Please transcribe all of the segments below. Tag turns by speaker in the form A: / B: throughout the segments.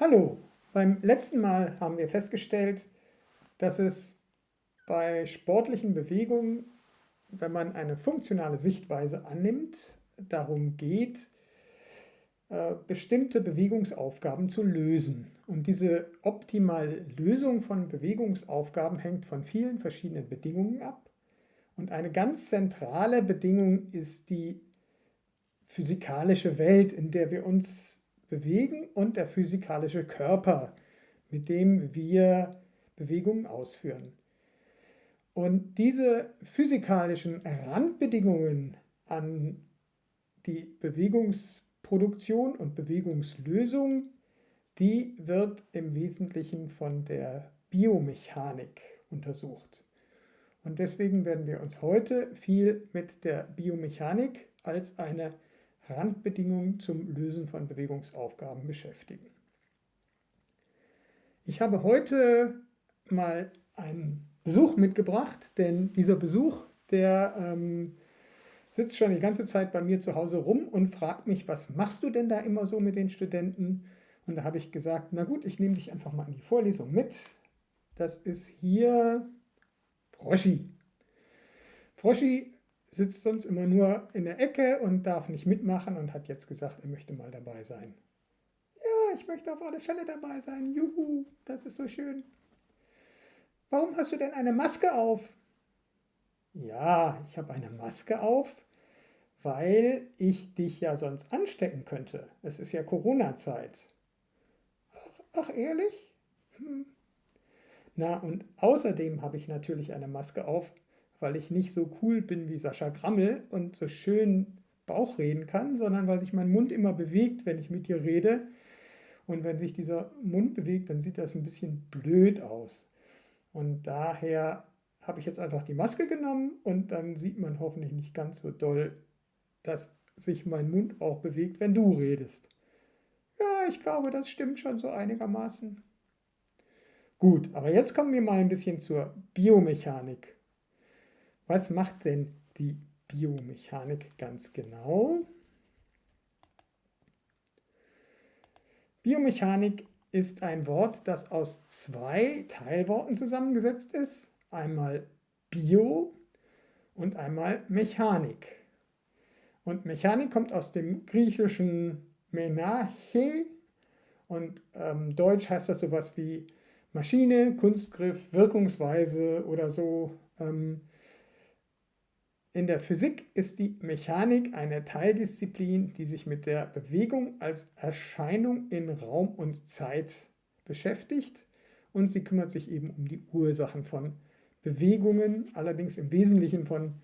A: Hallo, beim letzten Mal haben wir festgestellt, dass es bei sportlichen Bewegungen, wenn man eine funktionale Sichtweise annimmt, darum geht, äh, bestimmte Bewegungsaufgaben zu lösen. Und diese optimale Lösung von Bewegungsaufgaben hängt von vielen verschiedenen Bedingungen ab. Und eine ganz zentrale Bedingung ist die physikalische Welt, in der wir uns bewegen und der physikalische Körper, mit dem wir Bewegungen ausführen. Und diese physikalischen Randbedingungen an die Bewegungsproduktion und Bewegungslösung, die wird im Wesentlichen von der Biomechanik untersucht. Und deswegen werden wir uns heute viel mit der Biomechanik als eine Randbedingungen zum Lösen von Bewegungsaufgaben beschäftigen. Ich habe heute mal einen Besuch mitgebracht, denn dieser Besuch, der ähm, sitzt schon die ganze Zeit bei mir zu Hause rum und fragt mich, was machst du denn da immer so mit den Studenten? Und da habe ich gesagt, na gut, ich nehme dich einfach mal in die Vorlesung mit. Das ist hier Froschi. Froschi sitzt sonst immer nur in der Ecke und darf nicht mitmachen und hat jetzt gesagt, er möchte mal dabei sein. Ja, ich möchte auf alle Fälle dabei sein. Juhu, das ist so schön. Warum hast du denn eine Maske auf? Ja, ich habe eine Maske auf, weil ich dich ja sonst anstecken könnte. Es ist ja Corona-Zeit. Ach, ach, ehrlich? Hm. Na, und außerdem habe ich natürlich eine Maske auf, weil ich nicht so cool bin wie Sascha Grammel und so schön Bauch reden kann, sondern weil sich mein Mund immer bewegt, wenn ich mit dir rede. Und wenn sich dieser Mund bewegt, dann sieht das ein bisschen blöd aus. Und daher habe ich jetzt einfach die Maske genommen und dann sieht man hoffentlich nicht ganz so doll, dass sich mein Mund auch bewegt, wenn du redest. Ja, ich glaube, das stimmt schon so einigermaßen. Gut, aber jetzt kommen wir mal ein bisschen zur Biomechanik. Was macht denn die Biomechanik ganz genau? Biomechanik ist ein Wort, das aus zwei Teilworten zusammengesetzt ist. Einmal Bio und einmal Mechanik. Und Mechanik kommt aus dem griechischen Menache und ähm, Deutsch heißt das sowas wie Maschine, Kunstgriff, Wirkungsweise oder so. Ähm, in der Physik ist die Mechanik eine Teildisziplin, die sich mit der Bewegung als Erscheinung in Raum und Zeit beschäftigt. Und sie kümmert sich eben um die Ursachen von Bewegungen, allerdings im Wesentlichen von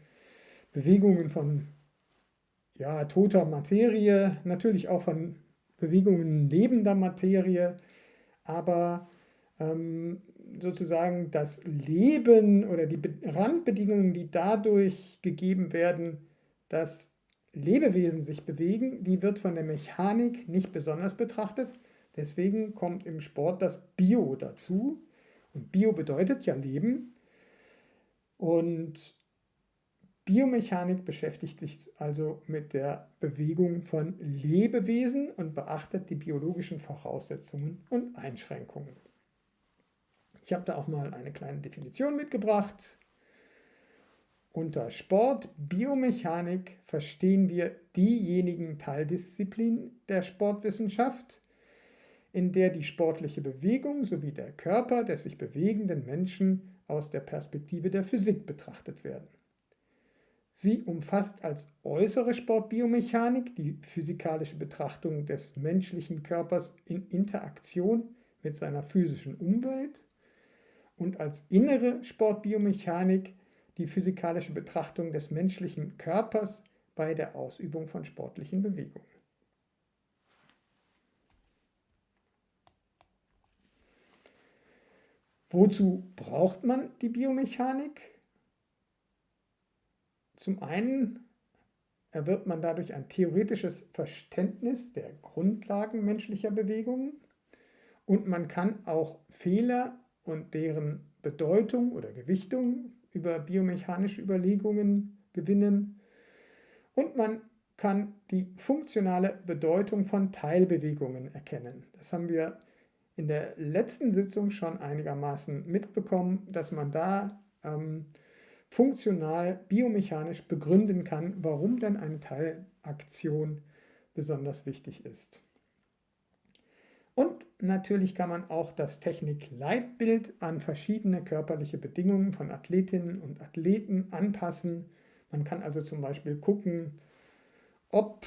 A: Bewegungen von ja, toter Materie, natürlich auch von Bewegungen lebender Materie, aber ähm, sozusagen das Leben oder die Randbedingungen, die dadurch gegeben werden, dass Lebewesen sich bewegen, die wird von der Mechanik nicht besonders betrachtet. Deswegen kommt im Sport das Bio dazu. Und Bio bedeutet ja Leben. Und Biomechanik beschäftigt sich also mit der Bewegung von Lebewesen und beachtet die biologischen Voraussetzungen und Einschränkungen. Ich habe da auch mal eine kleine Definition mitgebracht. Unter Sport, Biomechanik verstehen wir diejenigen Teildisziplinen der Sportwissenschaft, in der die sportliche Bewegung sowie der Körper des sich bewegenden Menschen aus der Perspektive der Physik betrachtet werden. Sie umfasst als äußere Sportbiomechanik die physikalische Betrachtung des menschlichen Körpers in Interaktion mit seiner physischen Umwelt und als innere Sportbiomechanik die physikalische Betrachtung des menschlichen Körpers bei der Ausübung von sportlichen Bewegungen. Wozu braucht man die Biomechanik? Zum einen erwirbt man dadurch ein theoretisches Verständnis der Grundlagen menschlicher Bewegungen und man kann auch Fehler und deren Bedeutung oder Gewichtung über biomechanische Überlegungen gewinnen. Und man kann die funktionale Bedeutung von Teilbewegungen erkennen. Das haben wir in der letzten Sitzung schon einigermaßen mitbekommen, dass man da ähm, funktional, biomechanisch begründen kann, warum denn eine Teilaktion besonders wichtig ist. Und natürlich kann man auch das Technikleitbild an verschiedene körperliche Bedingungen von Athletinnen und Athleten anpassen. Man kann also zum Beispiel gucken, ob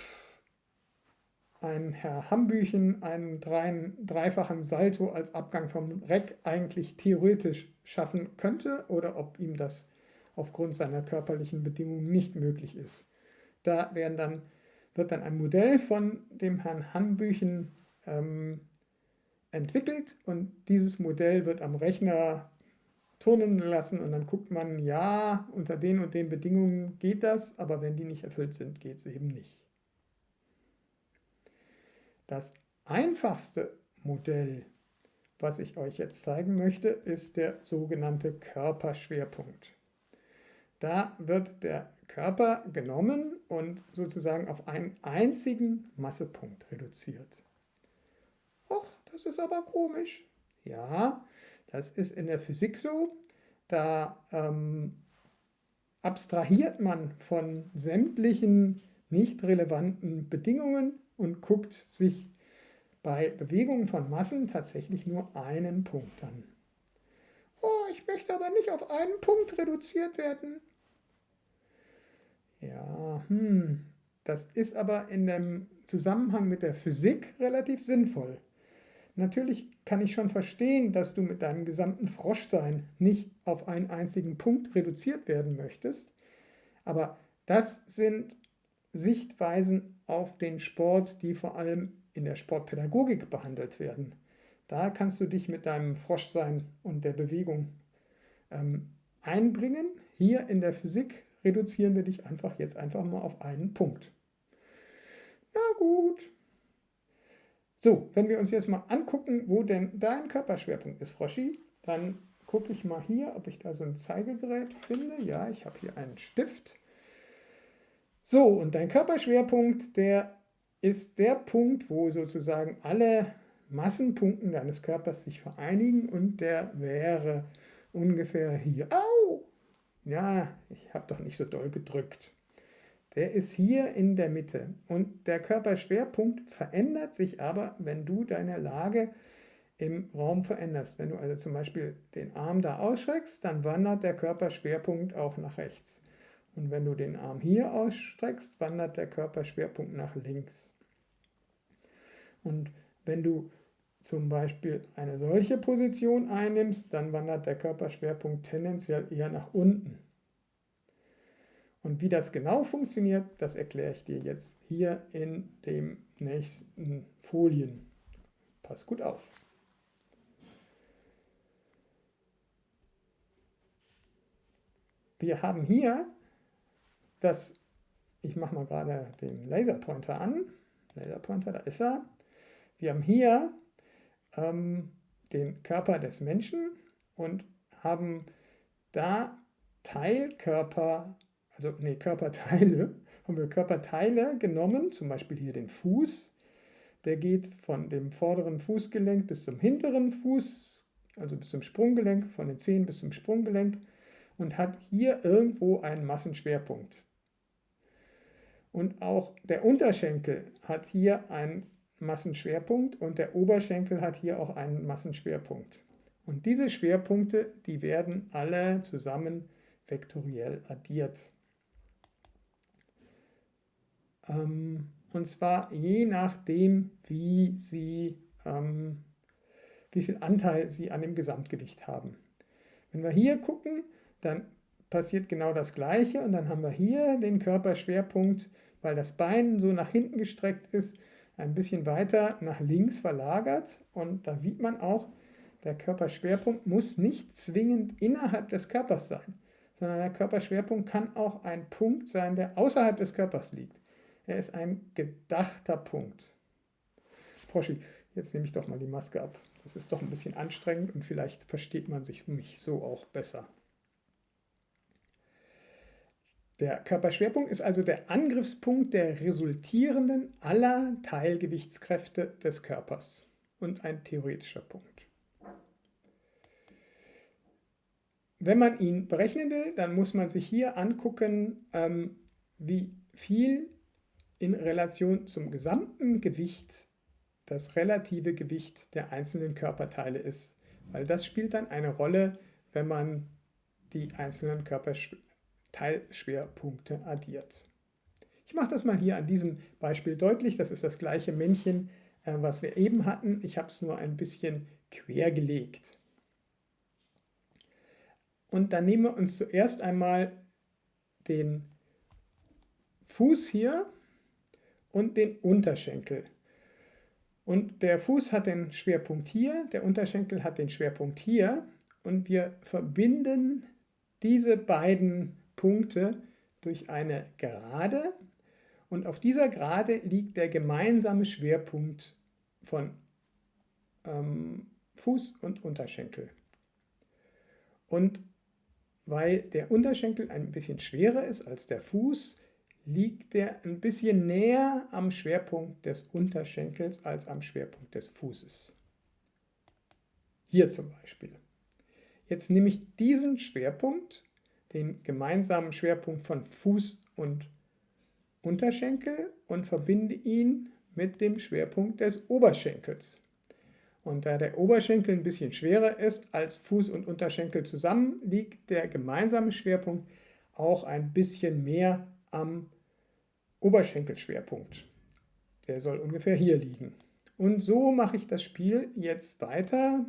A: ein Herr Hambüchen einen dreifachen Salto als Abgang vom Reck eigentlich theoretisch schaffen könnte oder ob ihm das aufgrund seiner körperlichen Bedingungen nicht möglich ist. Da dann, wird dann ein Modell von dem Herrn Hambüchen ähm, entwickelt und dieses Modell wird am Rechner turnen lassen und dann guckt man, ja, unter den und den Bedingungen geht das, aber wenn die nicht erfüllt sind, geht es eben nicht. Das einfachste Modell, was ich euch jetzt zeigen möchte, ist der sogenannte Körperschwerpunkt. Da wird der Körper genommen und sozusagen auf einen einzigen Massepunkt reduziert. Das ist aber komisch. Ja, das ist in der Physik so. Da ähm, abstrahiert man von sämtlichen nicht relevanten Bedingungen und guckt sich bei Bewegungen von Massen tatsächlich nur einen Punkt an. Oh, ich möchte aber nicht auf einen Punkt reduziert werden. Ja, hm, das ist aber in dem Zusammenhang mit der Physik relativ sinnvoll. Natürlich kann ich schon verstehen, dass du mit deinem gesamten Froschsein nicht auf einen einzigen Punkt reduziert werden möchtest, aber das sind Sichtweisen auf den Sport, die vor allem in der Sportpädagogik behandelt werden. Da kannst du dich mit deinem Froschsein und der Bewegung ähm, einbringen. Hier in der Physik reduzieren wir dich einfach jetzt einfach mal auf einen Punkt. Na gut, so, wenn wir uns jetzt mal angucken, wo denn dein Körperschwerpunkt ist, Froschi, dann gucke ich mal hier, ob ich da so ein Zeigegerät finde. Ja, ich habe hier einen Stift. So, und dein Körperschwerpunkt, der ist der Punkt, wo sozusagen alle Massenpunkte deines Körpers sich vereinigen und der wäre ungefähr hier. Au! Ja, ich habe doch nicht so doll gedrückt der ist hier in der Mitte. Und der Körperschwerpunkt verändert sich aber, wenn du deine Lage im Raum veränderst. Wenn du also zum Beispiel den Arm da ausstreckst, dann wandert der Körperschwerpunkt auch nach rechts. Und wenn du den Arm hier ausstreckst, wandert der Körperschwerpunkt nach links. Und wenn du zum Beispiel eine solche Position einnimmst, dann wandert der Körperschwerpunkt tendenziell eher nach unten. Und wie das genau funktioniert, das erkläre ich dir jetzt hier in den nächsten Folien. Pass gut auf. Wir haben hier das, ich mache mal gerade den Laserpointer an. Laserpointer, da ist er. Wir haben hier ähm, den Körper des Menschen und haben da Teilkörper also nee, Körperteile, haben wir Körperteile genommen, zum Beispiel hier den Fuß. Der geht von dem vorderen Fußgelenk bis zum hinteren Fuß, also bis zum Sprunggelenk, von den Zehen bis zum Sprunggelenk und hat hier irgendwo einen Massenschwerpunkt. Und auch der Unterschenkel hat hier einen Massenschwerpunkt und der Oberschenkel hat hier auch einen Massenschwerpunkt. Und diese Schwerpunkte, die werden alle zusammen vektoriell addiert. Ähm, und zwar je nachdem, wie, sie, ähm, wie viel Anteil sie an dem Gesamtgewicht haben. Wenn wir hier gucken, dann passiert genau das Gleiche und dann haben wir hier den Körperschwerpunkt, weil das Bein so nach hinten gestreckt ist, ein bisschen weiter nach links verlagert und da sieht man auch, der Körperschwerpunkt muss nicht zwingend innerhalb des Körpers sein, sondern der Körperschwerpunkt kann auch ein Punkt sein, der außerhalb des Körpers liegt. Er ist ein gedachter Punkt. Froschi, jetzt nehme ich doch mal die Maske ab. Das ist doch ein bisschen anstrengend und vielleicht versteht man sich mich so auch besser. Der Körperschwerpunkt ist also der Angriffspunkt der resultierenden aller Teilgewichtskräfte des Körpers. und ein theoretischer Punkt. Wenn man ihn berechnen will, dann muss man sich hier angucken, ähm, wie viel in Relation zum gesamten Gewicht das relative Gewicht der einzelnen Körperteile ist. Weil das spielt dann eine Rolle, wenn man die einzelnen Körperteilschwerpunkte addiert. Ich mache das mal hier an diesem Beispiel deutlich. Das ist das gleiche Männchen, äh, was wir eben hatten. Ich habe es nur ein bisschen quer gelegt. Und dann nehmen wir uns zuerst einmal den Fuß hier und den Unterschenkel. Und der Fuß hat den Schwerpunkt hier, der Unterschenkel hat den Schwerpunkt hier und wir verbinden diese beiden Punkte durch eine Gerade und auf dieser Gerade liegt der gemeinsame Schwerpunkt von ähm, Fuß und Unterschenkel. Und weil der Unterschenkel ein bisschen schwerer ist als der Fuß, liegt der ein bisschen näher am Schwerpunkt des Unterschenkels als am Schwerpunkt des Fußes. Hier zum Beispiel. Jetzt nehme ich diesen Schwerpunkt, den gemeinsamen Schwerpunkt von Fuß und Unterschenkel und verbinde ihn mit dem Schwerpunkt des Oberschenkels. Und da der Oberschenkel ein bisschen schwerer ist als Fuß und Unterschenkel zusammen, liegt der gemeinsame Schwerpunkt auch ein bisschen mehr am Oberschenkelschwerpunkt. Der soll ungefähr hier liegen. Und so mache ich das Spiel jetzt weiter.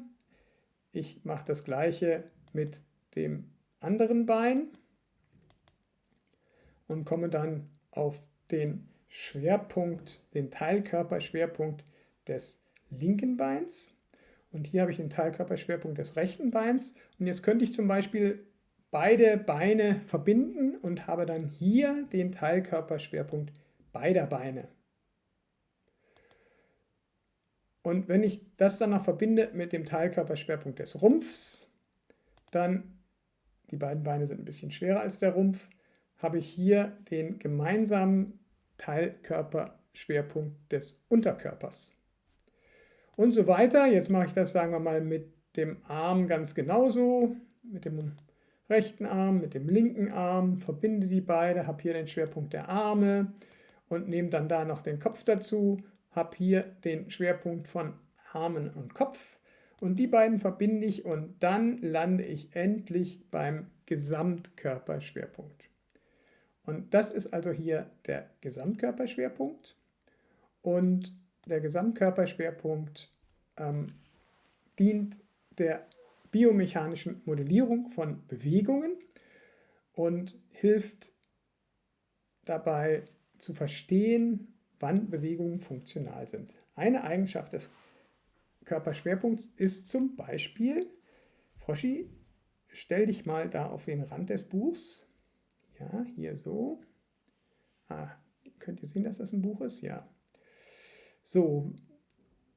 A: Ich mache das gleiche mit dem anderen Bein und komme dann auf den Schwerpunkt, den Teilkörperschwerpunkt des linken Beins. Und hier habe ich den Teilkörperschwerpunkt des rechten Beins. Und jetzt könnte ich zum Beispiel beide Beine verbinden und habe dann hier den Teilkörperschwerpunkt beider Beine. Und wenn ich das dann noch verbinde mit dem Teilkörperschwerpunkt des Rumpfs, dann, die beiden Beine sind ein bisschen schwerer als der Rumpf, habe ich hier den gemeinsamen Teilkörperschwerpunkt des Unterkörpers und so weiter. Jetzt mache ich das, sagen wir mal, mit dem Arm ganz genauso, mit dem rechten Arm, mit dem linken Arm, verbinde die beide, habe hier den Schwerpunkt der Arme und nehme dann da noch den Kopf dazu, habe hier den Schwerpunkt von Armen und Kopf und die beiden verbinde ich und dann lande ich endlich beim Gesamtkörperschwerpunkt. Und das ist also hier der Gesamtkörperschwerpunkt und der Gesamtkörperschwerpunkt ähm, dient der biomechanischen Modellierung von Bewegungen und hilft dabei zu verstehen, wann Bewegungen funktional sind. Eine Eigenschaft des Körperschwerpunkts ist zum Beispiel, Froschi, stell dich mal da auf den Rand des Buchs. Ja, hier so. Ah, könnt ihr sehen, dass das ein Buch ist? Ja. So,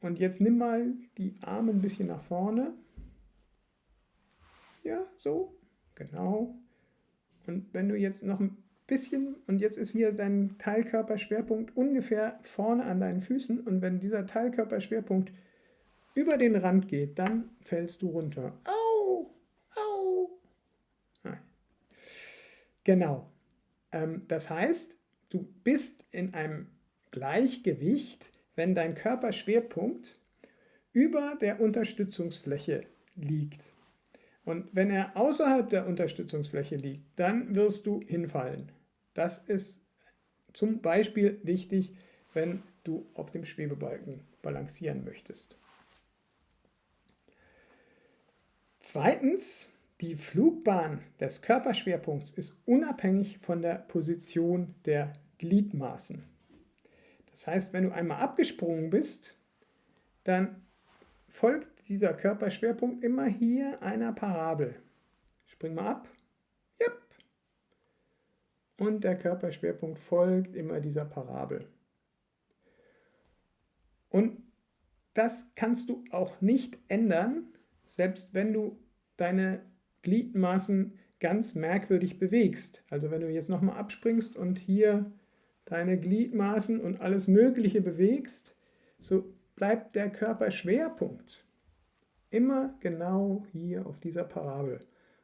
A: und jetzt nimm mal die Arme ein bisschen nach vorne. Ja, so, genau. Und wenn du jetzt noch ein bisschen, und jetzt ist hier dein Teilkörperschwerpunkt ungefähr vorne an deinen Füßen, und wenn dieser Teilkörperschwerpunkt über den Rand geht, dann fällst du runter. Au, au. Nein. Genau. Ähm, das heißt, du bist in einem Gleichgewicht wenn dein Körperschwerpunkt über der Unterstützungsfläche liegt. Und wenn er außerhalb der Unterstützungsfläche liegt, dann wirst du hinfallen. Das ist zum Beispiel wichtig, wenn du auf dem Schwebebalken balancieren möchtest. Zweitens, die Flugbahn des Körperschwerpunkts ist unabhängig von der Position der Gliedmaßen. Das heißt, wenn du einmal abgesprungen bist, dann folgt dieser Körperschwerpunkt immer hier einer Parabel. Spring mal ab. Yep. Und der Körperschwerpunkt folgt immer dieser Parabel. Und das kannst du auch nicht ändern, selbst wenn du deine Gliedmaßen ganz merkwürdig bewegst. Also wenn du jetzt nochmal abspringst und hier deine Gliedmaßen und alles Mögliche bewegst, so bleibt der Körperschwerpunkt immer genau hier auf dieser Parabel.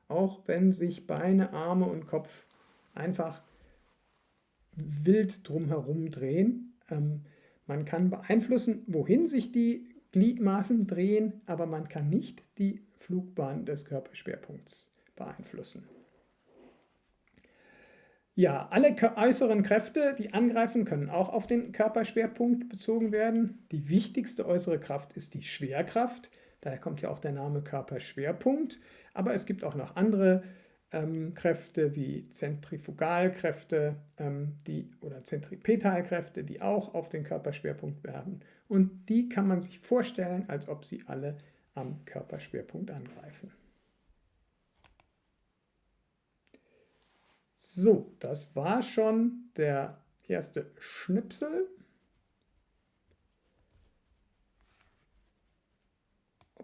A: Auch wenn sich Beine, Arme und Kopf einfach wild drumherum drehen. Ähm, man kann beeinflussen, wohin sich die Gliedmaßen drehen, aber man kann nicht die Flugbahn des Körperschwerpunkts beeinflussen. Ja, alle äußeren Kräfte, die angreifen, können auch auf den Körperschwerpunkt bezogen werden. Die wichtigste äußere Kraft ist die Schwerkraft. Daher kommt ja auch der Name Körperschwerpunkt. Aber es gibt auch noch andere ähm, Kräfte wie Zentrifugalkräfte ähm, die, oder Zentripetalkräfte, die auch auf den Körperschwerpunkt werden. Und die kann man sich vorstellen, als ob sie alle am Körperschwerpunkt angreifen. So, das war schon der erste Schnipsel.